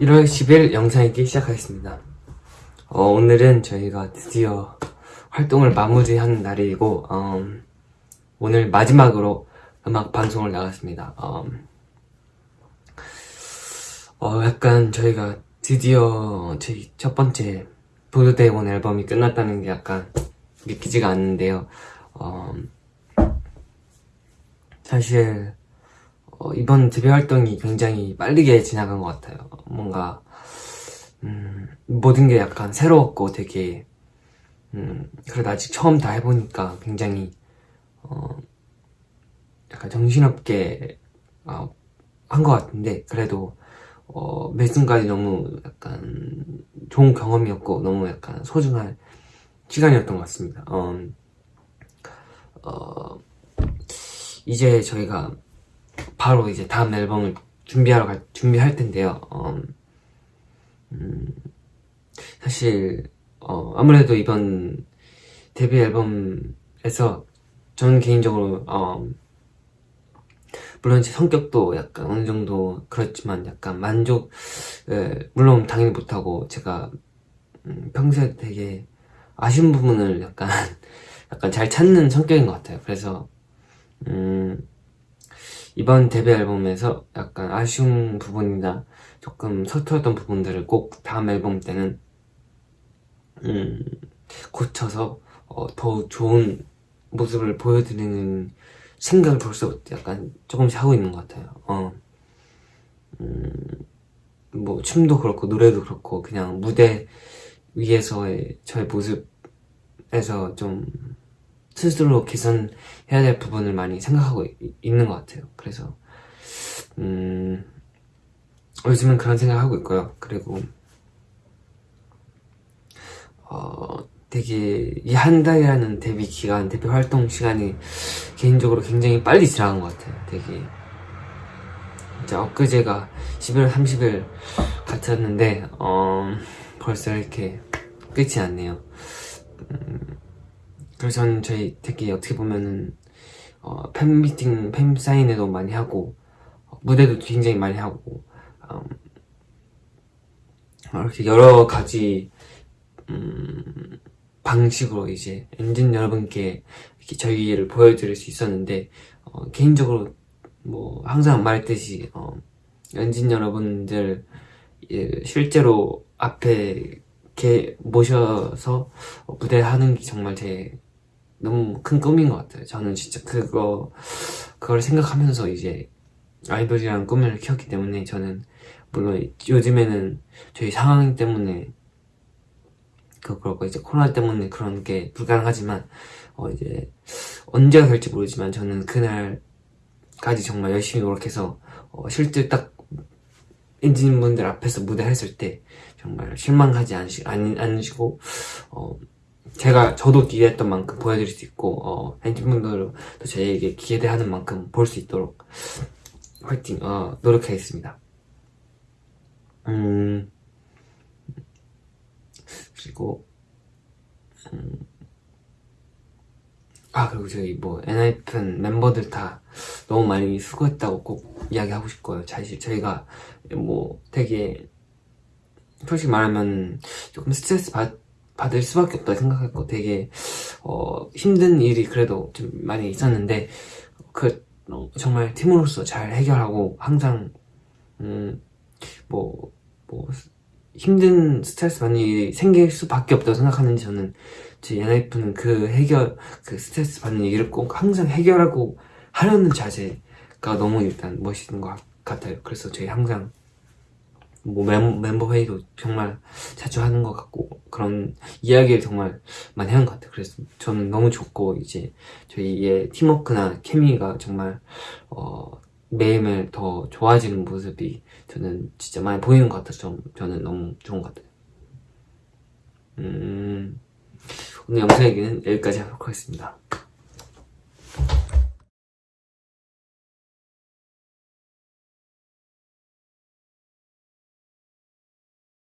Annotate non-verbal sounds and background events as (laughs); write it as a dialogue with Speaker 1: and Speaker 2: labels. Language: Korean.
Speaker 1: 1월 10일 영상 읽기 시작하겠습니다. 어, 오늘은 저희가 드디어 활동을 마무리하는 날이고 어, 오늘 마지막으로 음악 방송을 나갔습니다. 어, 어, 약간 저희가 드디어 저희 첫 번째 보드데이원 앨범이 끝났다는 게 약간 믿기지가 않는데요. 어, 사실 어, 이번 데뷔 활동이 굉장히 빠르게 지나간 것 같아요. 뭔가 음, 모든 게 약간 새로웠고 되게 음, 그래도 아직 처음 다 해보니까 굉장히 어, 약간 정신없게 어, 한것 같은데 그래도 어, 매 순간이 너무 약간 좋은 경험이었고 너무 약간 소중한 시간이었던 것 같습니다. 어, 어, 이제 저희가 바로 이제 다음 앨범을 준비하러 갈, 준비할 텐데요. 어, 음, 사실 어, 아무래도 이번 데뷔 앨범에서 저는 개인적으로 어, 물론 제 성격도 약간 어느 정도 그렇지만 약간 만족 에, 물론 당연히 못하고 제가 음, 평소에 되게 아쉬운 부분을 약간 (laughs) 약간 잘 찾는 성격인 것 같아요. 그래서 음, 이번 데뷔 앨범에서 약간 아쉬운 부분이나 조금 서툴었던 부분들을 꼭 다음 앨범 때는 음, 고쳐서 어, 더 좋은 모습을 보여드리는 생각을 벌써 약간 조금씩 하고 있는 것 같아요. 어. 음, 뭐 춤도 그렇고 노래도 그렇고 그냥 무대 위에서의 저의 모습에서 좀 스스로 개선해야 될 부분을 많이 생각하고 이, 있는 것 같아요. 그래서 음, 요즘은 그런 생각하고 있고요. 그리고 어, 되게 이 한 달이라는 데뷔 기간, 데뷔 활동 시간이 개인적으로 굉장히 빨리 지나간 것 같아요. 되게 진짜 엊그제가 11월 30일 같았는데 어, 벌써 이렇게 끝이 났네요. 음, 그래서 저는 저희 되게 어떻게 보면은 어, 팬미팅, 팬사인회도 많이 하고 어, 무대도 굉장히 많이 하고 음, 이렇게 여러 가지 음, 방식으로 이제 엔진 여러분께 이렇게 저희를 보여드릴 수 있었는데 어, 개인적으로 뭐 항상 말했듯이 어, 엔진 여러분들 예, 실제로 앞에 이렇게 모셔서 무대 하는 게 정말 제 너무 큰 꿈인 것 같아요. 저는 진짜 그거 그걸 생각하면서 이제 아이돌이라는 꿈을 키웠기 때문에 저는 물론 요즘에는 저희 상황 때문에 그 그렇고 이제 코로나 때문에 그런 게 불가능하지만 어 이제 언제가 될지 모르지만 저는 그날까지 정말 열심히 노력해서 어 실제 딱 엔진분들 앞에서 무대 했을 때 정말 실망하지 않으시, 않으시고 어 제가 저도 기대했던 만큼 보여드릴 수 있고 어, 엔진분들도 저에게 기대하는 만큼 볼 수 있도록 화이팅 어, 노력하겠습니다. 음 그리고 음, 아 그리고 저희 뭐 엔하이픈 멤버들 다 너무 많이 수고했다고 꼭 이야기하고 싶고요. 사실 저희가 뭐 되게 솔직히 말하면 조금 스트레스 받 받을 수밖에 없다 생각했고 되게 어, 힘든 일이 그래도 좀 많이 있었는데 그 어, 정말 팀으로서 잘 해결하고 항상 음, 뭐, 뭐 힘든 스트레스 일이 생길 수밖에 없다고 생각하는지 저는 제 엔하이프는 그 해결 그 스트레스 받는 일을 꼭 항상 해결하고 하려는 자세가 너무 일단 멋있는 것 같아요. 그래서 저희 항상 뭐 멤, 멤버 회의도 정말 자주 하는 것 같고 그런 이야기를 정말 많이 하는 것 같아요. 그래서 저는 너무 좋고 이제 저희의 팀워크나 케미가 정말 어, 매일매일 더 좋아지는 모습이 저는 진짜 많이 보이는 것 같아서 저는 너무 좋은 것 같아요. 음, 오늘 영상 얘기는 여기까지 하도록 하겠습니다